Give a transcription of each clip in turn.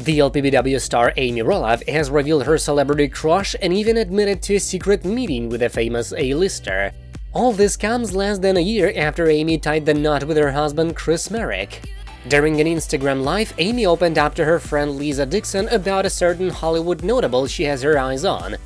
The LPBW star Amy Roloff has revealed her celebrity crush and even admitted to a secret meeting with a famous A-lister. All this comes less than a year after Amy tied the knot with her husband Chris Marek. During an Instagram live, Amy opened up to her friend Lisa Dixon about a certain Hollywood notable she has her eyes on.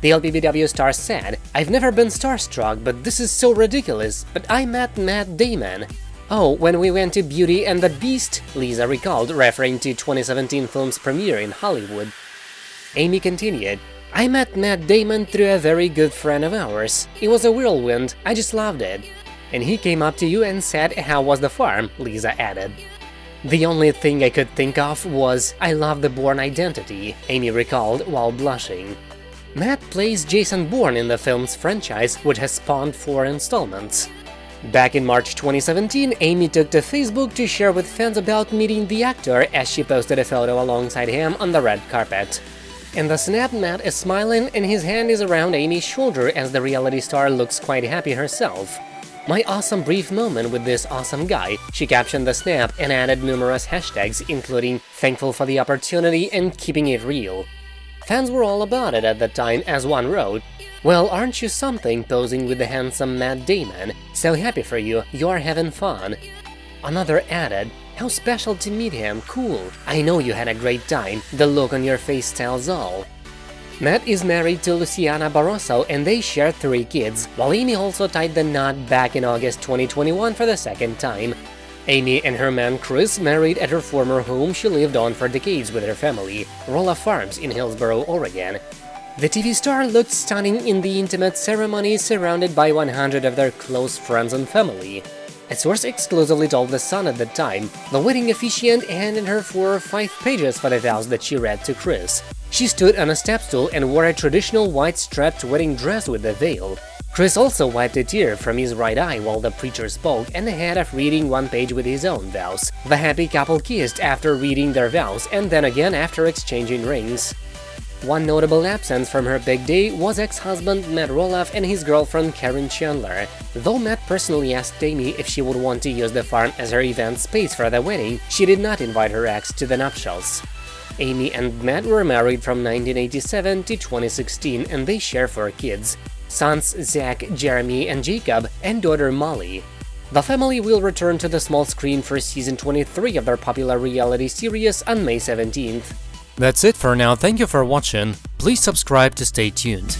The LPBW star said, I've never been starstruck, but this is so ridiculous, but I met Matt Damon. Oh, when we went to Beauty and the Beast, Lisa recalled, referring to 2017 film's premiere in Hollywood. Amy continued, I met Matt Damon through a very good friend of ours. It was a whirlwind, I just loved it. And he came up to you and said, how was the farm, Lisa added. The only thing I could think of was, I love the Bourne identity, Amy recalled while blushing. Matt plays Jason Bourne in the film's franchise, which has spawned four installments. Back in March 2017, Amy took to Facebook to share with fans about meeting the actor as she posted a photo alongside him on the red carpet. In the snap, Matt is smiling and his hand is around Amy's shoulder as the reality star looks quite happy herself. My awesome brief moment with this awesome guy, she captioned the snap and added numerous hashtags including thankful for the opportunity and keeping it real. Fans were all about it at the time as one wrote, Well, aren't you something posing with the handsome Matt Damon? So happy for you, you're having fun. Another added, How special to meet him, cool. I know you had a great time, the look on your face tells all. Matt is married to Luciana Barroso and they share three kids, while Amy also tied the knot back in August 2021 for the second time. Amy and her man Chris married at her former home she lived on for decades with her family, Roloff Farms in Hillsboro, Oregon. The TV star looked stunning in the intimate ceremony surrounded by 100 of their close friends and family. A source exclusively told The Sun at the time, the wedding officiant handed her four or five pages for the vows that she read to Chris. She stood on a step stool and wore a traditional white strapped wedding dress with a veil. Chris also wiped a tear from his right eye while the preacher spoke and ahead of reading one page with his own vows. The happy couple kissed after reading their vows and then again after exchanging rings. One notable absence from her big day was ex-husband Matt Roloff and his girlfriend Caryn Chandler. Though Matt personally asked Amy if she would want to use the farm as her event space for the wedding, she did not invite her ex to the nuptials. Amy and Matt were married from 1987 to 2016 and they share four kids, sons Zach, Jeremy and Jacob, and daughter Molly. The family will return to the small screen for season 23 of their popular reality series on May 17th. That's it for now, thank you for watching, please subscribe to stay tuned.